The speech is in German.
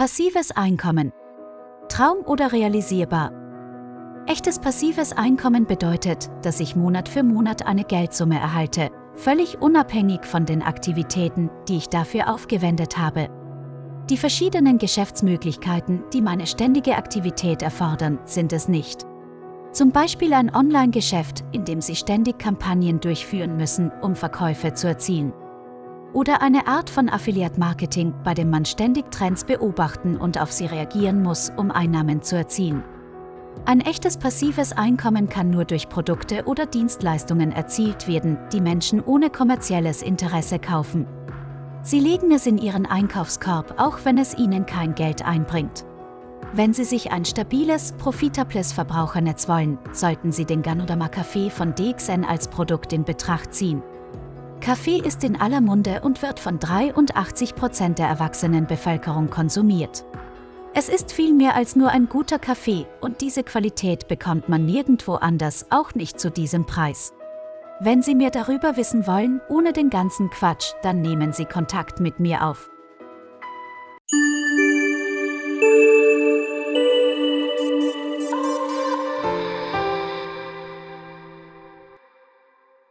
Passives Einkommen. Traum oder realisierbar? Echtes passives Einkommen bedeutet, dass ich Monat für Monat eine Geldsumme erhalte, völlig unabhängig von den Aktivitäten, die ich dafür aufgewendet habe. Die verschiedenen Geschäftsmöglichkeiten, die meine ständige Aktivität erfordern, sind es nicht. Zum Beispiel ein Online-Geschäft, in dem Sie ständig Kampagnen durchführen müssen, um Verkäufe zu erzielen. Oder eine Art von Affiliate-Marketing, bei dem man ständig Trends beobachten und auf sie reagieren muss, um Einnahmen zu erzielen. Ein echtes passives Einkommen kann nur durch Produkte oder Dienstleistungen erzielt werden, die Menschen ohne kommerzielles Interesse kaufen. Sie legen es in ihren Einkaufskorb, auch wenn es ihnen kein Geld einbringt. Wenn Sie sich ein stabiles, profitables Verbrauchernetz wollen, sollten Sie den Ganodama Kaffee von DXN als Produkt in Betracht ziehen. Kaffee ist in aller Munde und wird von 83 Prozent der erwachsenen Bevölkerung konsumiert. Es ist viel mehr als nur ein guter Kaffee und diese Qualität bekommt man nirgendwo anders, auch nicht zu diesem Preis. Wenn Sie mehr darüber wissen wollen, ohne den ganzen Quatsch, dann nehmen Sie Kontakt mit mir auf.